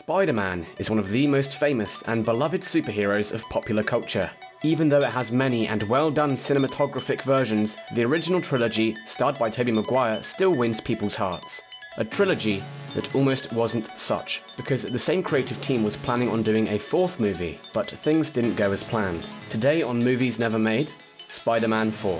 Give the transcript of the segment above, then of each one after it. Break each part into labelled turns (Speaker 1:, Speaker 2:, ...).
Speaker 1: Spider-Man is one of the most famous and beloved superheroes of popular culture. Even though it has many and well-done cinematographic versions, the original trilogy, starred by Tobey Maguire, still wins people's hearts. A trilogy that almost wasn't such, because the same creative team was planning on doing a fourth movie, but things didn't go as planned. Today on Movies Never Made, Spider-Man 4.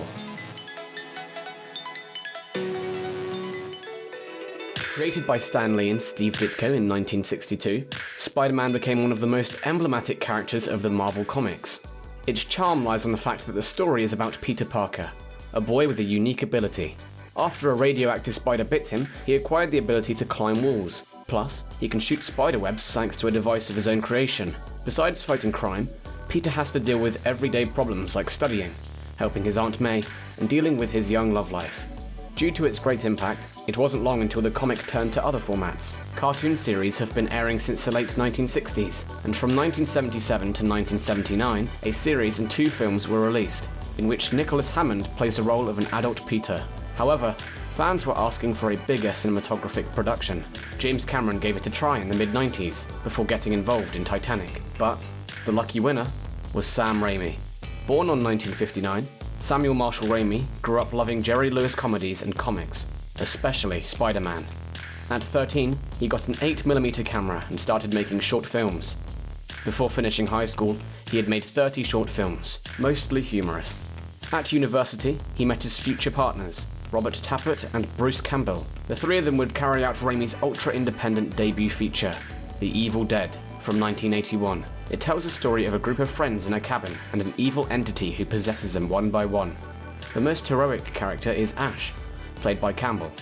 Speaker 1: Created by Stan Lee and Steve Ditko in 1962, Spider-Man became one of the most emblematic characters of the Marvel Comics. Its charm lies on the fact that the story is about Peter Parker, a boy with a unique ability. After a radioactive spider bit him, he acquired the ability to climb walls. Plus, he can shoot spider webs thanks to a device of his own creation. Besides fighting crime, Peter has to deal with everyday problems like studying, helping his Aunt May, and dealing with his young love life. Due to its great impact, it wasn't long until the comic turned to other formats. Cartoon series have been airing since the late 1960s, and from 1977 to 1979, a series and two films were released, in which Nicholas Hammond plays the role of an adult Peter. However, fans were asking for a bigger cinematographic production. James Cameron gave it a try in the mid-90s, before getting involved in Titanic. But, the lucky winner was Sam Raimi. Born on 1959, Samuel Marshall Raimi grew up loving Jerry Lewis comedies and comics, especially Spider-Man. At 13, he got an 8mm camera and started making short films. Before finishing high school, he had made 30 short films, mostly humorous. At university, he met his future partners, Robert Tapert and Bruce Campbell. The three of them would carry out Raimi's ultra-independent debut feature, The Evil Dead, from 1981. It tells the story of a group of friends in a cabin and an evil entity who possesses them one by one. The most heroic character is Ash, played by Campbell.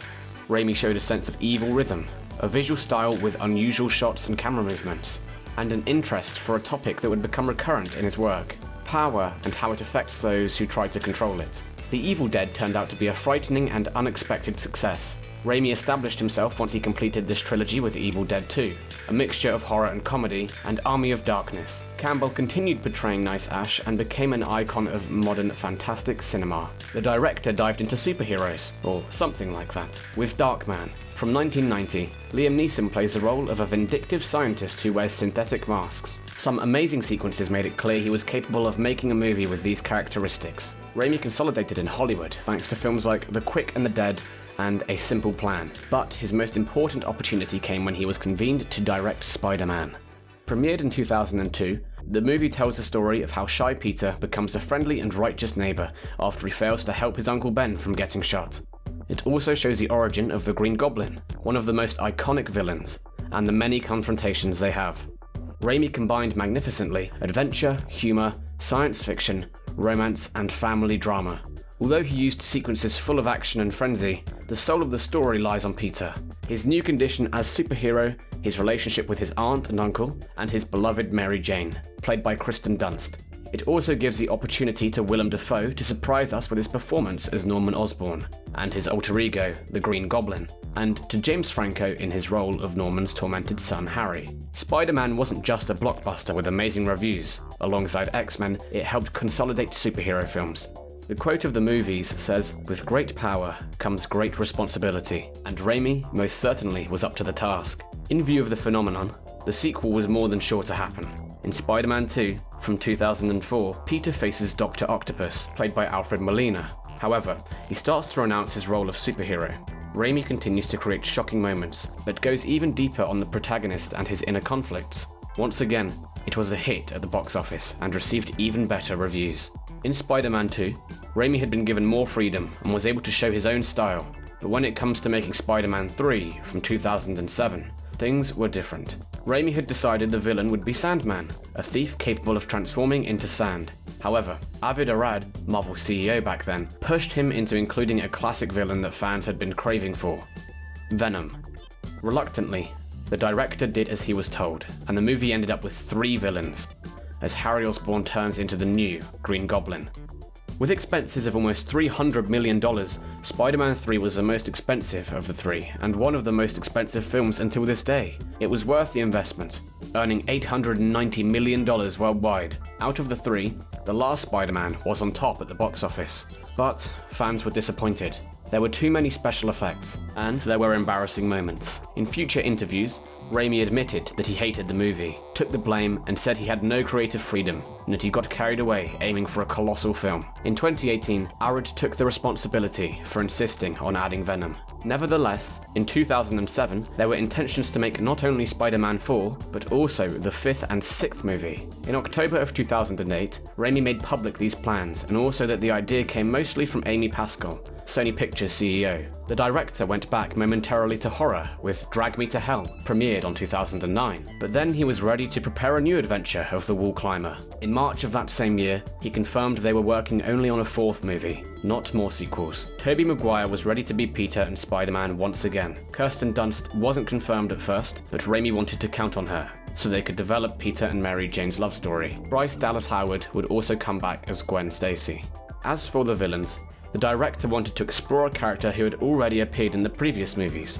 Speaker 1: Raimi showed a sense of evil rhythm, a visual style with unusual shots and camera movements, and an interest for a topic that would become recurrent in his work power and how it affects those who try to control it. The Evil Dead turned out to be a frightening and unexpected success, Raimi established himself once he completed this trilogy with Evil Dead 2, a mixture of horror and comedy, and Army of Darkness. Campbell continued portraying Nice Ash and became an icon of modern fantastic cinema. The director dived into superheroes, or something like that, with Darkman. From 1990, Liam Neeson plays the role of a vindictive scientist who wears synthetic masks. Some amazing sequences made it clear he was capable of making a movie with these characteristics. Raimi consolidated in Hollywood thanks to films like The Quick and the Dead and A Simple Plan, but his most important opportunity came when he was convened to direct Spider-Man. Premiered in 2002, the movie tells the story of how Shy Peter becomes a friendly and righteous neighbor after he fails to help his Uncle Ben from getting shot. It also shows the origin of the Green Goblin, one of the most iconic villains, and the many confrontations they have. Raimi combined magnificently adventure, humor, science fiction, romance, and family drama, Although he used sequences full of action and frenzy, the soul of the story lies on Peter. His new condition as superhero, his relationship with his aunt and uncle, and his beloved Mary Jane, played by Kirsten Dunst. It also gives the opportunity to Willem Dafoe to surprise us with his performance as Norman Osborn, and his alter ego, the Green Goblin, and to James Franco in his role of Norman's tormented son Harry. Spider-Man wasn't just a blockbuster with amazing reviews. Alongside X-Men, it helped consolidate superhero films, the quote of the movies says, With great power comes great responsibility, and Raimi most certainly was up to the task. In view of the phenomenon, the sequel was more than sure to happen. In Spider-Man 2, from 2004, Peter faces Dr. Octopus, played by Alfred Molina. However, he starts to renounce his role of superhero. Raimi continues to create shocking moments, but goes even deeper on the protagonist and his inner conflicts. Once again, it was a hit at the box office and received even better reviews. In Spider-Man 2, Raimi had been given more freedom and was able to show his own style, but when it comes to making Spider-Man 3 from 2007, things were different. Raimi had decided the villain would be Sandman, a thief capable of transforming into sand. However, Avi Arad, Marvel CEO back then, pushed him into including a classic villain that fans had been craving for, Venom. Reluctantly, the director did as he was told, and the movie ended up with three villains, as Harry Osborn turns into the new Green Goblin. With expenses of almost $300 million, Spider-Man 3 was the most expensive of the three, and one of the most expensive films until this day. It was worth the investment, earning $890 million worldwide. Out of the three, the last Spider-Man was on top at the box office. But fans were disappointed. There were too many special effects, and there were embarrassing moments. In future interviews, Raimi admitted that he hated the movie, took the blame, and said he had no creative freedom, and that he got carried away aiming for a colossal film. In 2018, Arad took the responsibility for insisting on adding Venom. Nevertheless, in 2007, there were intentions to make not only Spider Man 4, but also the fifth and sixth movie. In October of 2008, Raimi made public these plans, and also that the idea came mostly from Amy Pascal, Sony Pictures CEO. The director went back momentarily to horror with Drag Me to Hell, premiered on 2009, but then he was ready to prepare a new adventure of the Wall Climber. In March of that same year, he confirmed they were working only on a fourth movie, not more sequels. Tobey Maguire was ready to be Peter and Spider-Man once again. Kirsten Dunst wasn't confirmed at first, but Raimi wanted to count on her, so they could develop Peter and Mary Jane's love story. Bryce Dallas Howard would also come back as Gwen Stacy. As for the villains, the director wanted to explore a character who had already appeared in the previous movies,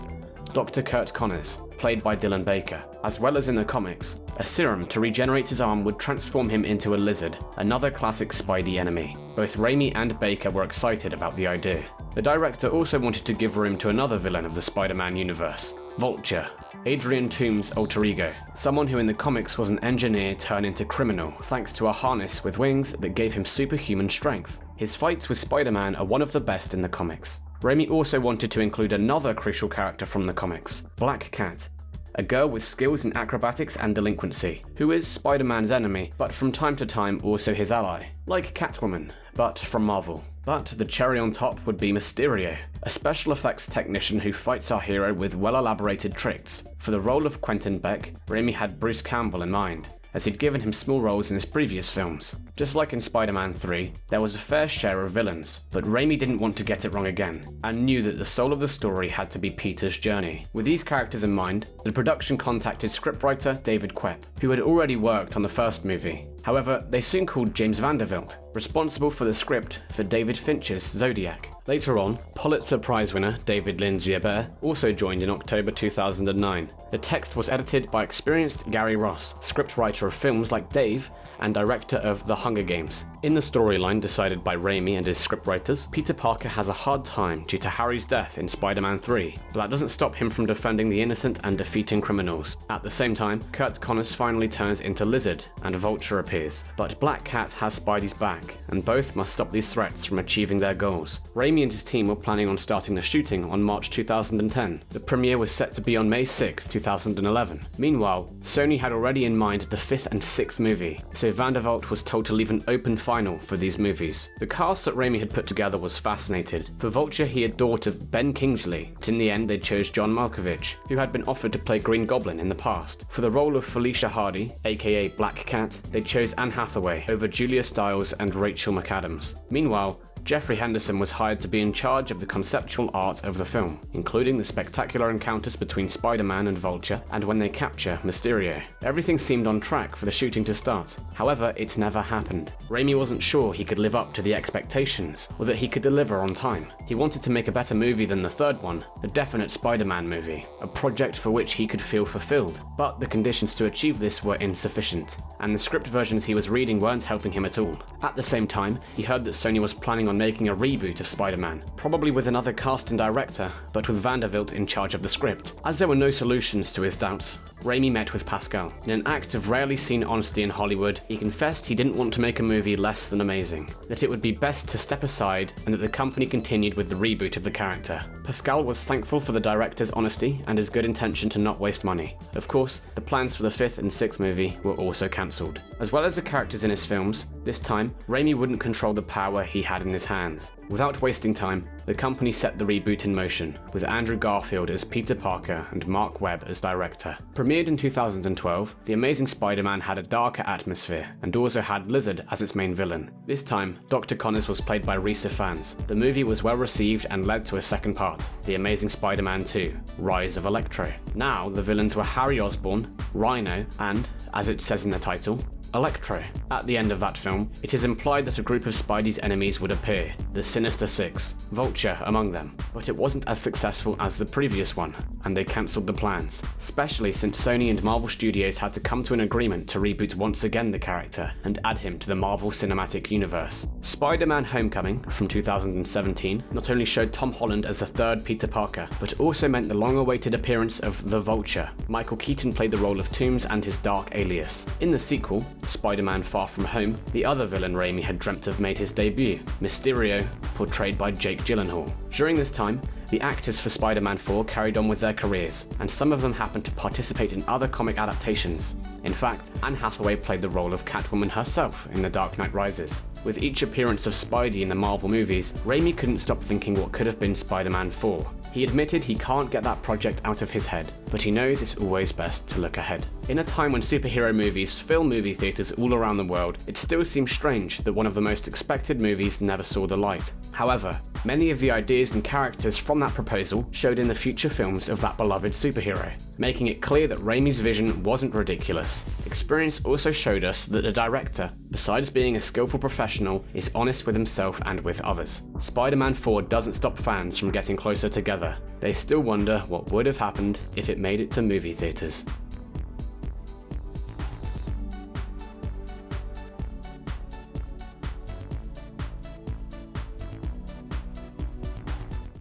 Speaker 1: Dr. Curt Connors, played by Dylan Baker. As well as in the comics, a serum to regenerate his arm would transform him into a lizard, another classic Spidey enemy. Both Raimi and Baker were excited about the idea. The director also wanted to give room to another villain of the Spider Man universe, Vulture, Adrian Toomes' alter ego, someone who in the comics was an engineer turned into criminal thanks to a harness with wings that gave him superhuman strength. His fights with Spider Man are one of the best in the comics. Raimi also wanted to include another crucial character from the comics, Black Cat, a girl with skills in acrobatics and delinquency, who is Spider Man's enemy, but from time to time also his ally, like Catwoman, but from Marvel. But the cherry on top would be Mysterio, a special effects technician who fights our hero with well elaborated tricks. For the role of Quentin Beck, Raimi had Bruce Campbell in mind, as he'd given him small roles in his previous films. Just like in Spider Man 3, there was a fair share of villains, but Raimi didn't want to get it wrong again, and knew that the soul of the story had to be Peter's journey. With these characters in mind, the production contacted scriptwriter David Koepp, who had already worked on the first movie. However, they soon called James Vanderbilt, responsible for the script for David Fincher's Zodiac. Later on, Pulitzer Prize winner David Lindsay-Abaire also joined in October 2009. The text was edited by experienced Gary Ross, scriptwriter of films like Dave and director of The Hunger Games. In the storyline decided by Raimi and his scriptwriters, Peter Parker has a hard time due to Harry's death in Spider Man 3, but that doesn't stop him from defending the innocent and defeating criminals. At the same time, Curt Connors finally turns into Lizard and Vulture appears, but Black Cat has Spidey's back, and both must stop these threats from achieving their goals. Raimi and his team were planning on starting the shooting on March 2010. The premiere was set to be on May 6, 2011. Meanwhile, Sony had already in mind the fifth and sixth movie, so Vanderbilt was told to leave an open final for these movies. The cast that Raimi had put together was fascinated. For Vulture, he had of Ben Kingsley, but in the end they chose John Malkovich, who had been offered to play Green Goblin in the past. For the role of Felicia Hardy, aka Black Cat, they chose Anne Hathaway over Julia Stiles and Rachel McAdams. Meanwhile, Jeffrey Henderson was hired to be in charge of the conceptual art of the film, including the spectacular encounters between Spider Man and Vulture, and when they capture Mysterio. Everything seemed on track for the shooting to start, however, it never happened. Raimi wasn't sure he could live up to the expectations, or that he could deliver on time. He wanted to make a better movie than the third one, a definite Spider Man movie, a project for which he could feel fulfilled, but the conditions to achieve this were insufficient, and the script versions he was reading weren't helping him at all. At the same time, he heard that Sony was planning on making a reboot of Spider-Man, probably with another cast and director, but with Vanderbilt in charge of the script. As there were no solutions to his doubts, Raimi met with Pascal. In an act of rarely seen honesty in Hollywood, he confessed he didn't want to make a movie less than amazing, that it would be best to step aside, and that the company continued with the reboot of the character. Pascal was thankful for the director's honesty and his good intention to not waste money. Of course, the plans for the fifth and sixth movie were also cancelled. As well as the characters in his films, this time, Raimi wouldn't control the power he had in his hands. Without wasting time, the company set the reboot in motion, with Andrew Garfield as Peter Parker and Mark Webb as director. Premiered in 2012, The Amazing Spider-Man had a darker atmosphere, and also had Lizard as its main villain. This time, Dr. Connors was played by Rhys Ifans. The movie was well received and led to a second part, The Amazing Spider-Man 2, Rise of Electro. Now, the villains were Harry Osborn, Rhino, and, as it says in the title, Electro. At the end of that film, it is implied that a group of Spidey's enemies would appear, the Sinister Six, Vulture among them, but it wasn't as successful as the previous one, and they cancelled the plans, especially since Sony and Marvel Studios had to come to an agreement to reboot once again the character and add him to the Marvel Cinematic Universe. Spider-Man Homecoming from 2017 not only showed Tom Holland as the third Peter Parker, but also meant the long-awaited appearance of the Vulture. Michael Keaton played the role of Toomes and his dark alias. In the sequel, Spider-Man Far From Home, the other villain Raimi had dreamt of made his debut, Mysterio, portrayed by Jake Gyllenhaal. During this time, the actors for Spider-Man 4 carried on with their careers, and some of them happened to participate in other comic adaptations. In fact, Anne Hathaway played the role of Catwoman herself in The Dark Knight Rises. With each appearance of Spidey in the Marvel movies, Raimi couldn't stop thinking what could have been Spider-Man 4. He admitted he can't get that project out of his head, but he knows it's always best to look ahead. In a time when superhero movies fill movie theatres all around the world, it still seems strange that one of the most expected movies never saw the light. However, many of the ideas and characters from that proposal showed in the future films of that beloved superhero, making it clear that Raimi's vision wasn't ridiculous. Experience also showed us that the director, besides being a skillful professional, is honest with himself and with others. Spider-Man 4 doesn't stop fans from getting closer together. They still wonder what would have happened if it made it to movie theatres.